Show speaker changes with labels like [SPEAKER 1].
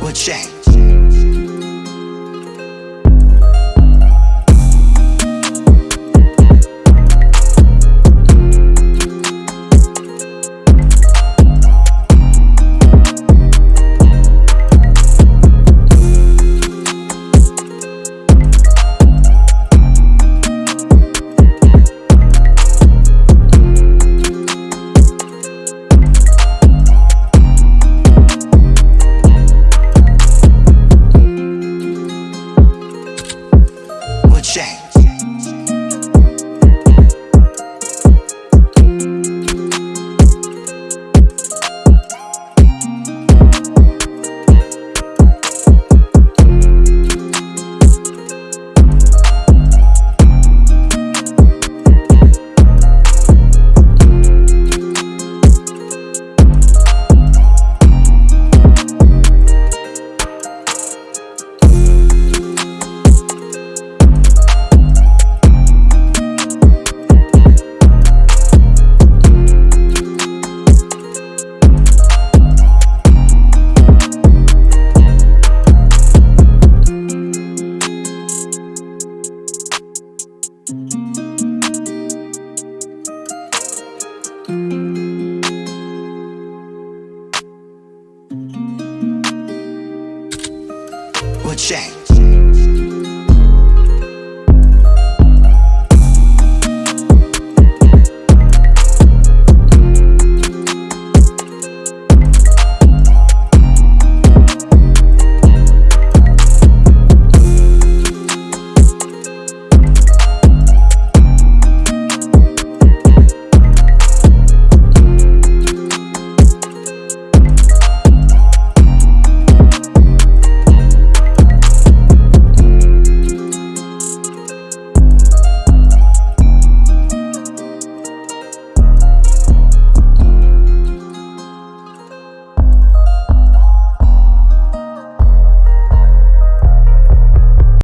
[SPEAKER 1] What changed? What changed? What changed?